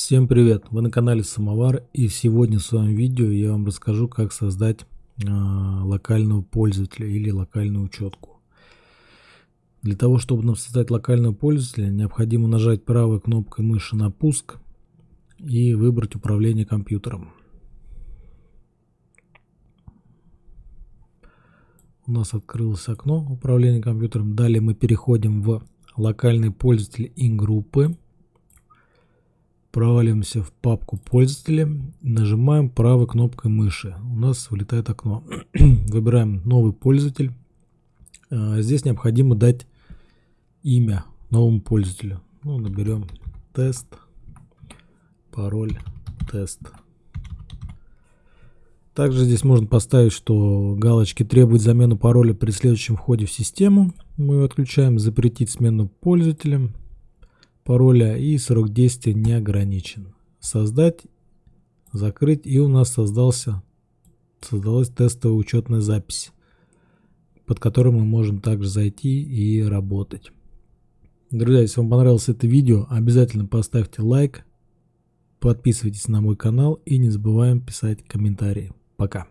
Всем привет! Вы на канале Самовар и сегодня в своем видео я вам расскажу как создать э, локального пользователя или локальную учетку. Для того чтобы нам создать локального пользователя необходимо нажать правой кнопкой мыши на пуск и выбрать управление компьютером. У нас открылось окно управления компьютером. Далее мы переходим в локальный пользователь и группы проваливаемся в папку пользователя, нажимаем правой кнопкой мыши. У нас вылетает окно. Выбираем новый пользователь. А, здесь необходимо дать имя новому пользователю. Ну, наберем тест, пароль, тест. Также здесь можно поставить, что галочки требуют замену пароля при следующем входе в систему. Мы отключаем. Запретить смену пользователя пароля и срок действия не ограничен. Создать, закрыть и у нас создался, создалась тестовая учетная запись, под которой мы можем также зайти и работать. Друзья, если вам понравилось это видео, обязательно поставьте лайк, подписывайтесь на мой канал и не забываем писать комментарии. Пока.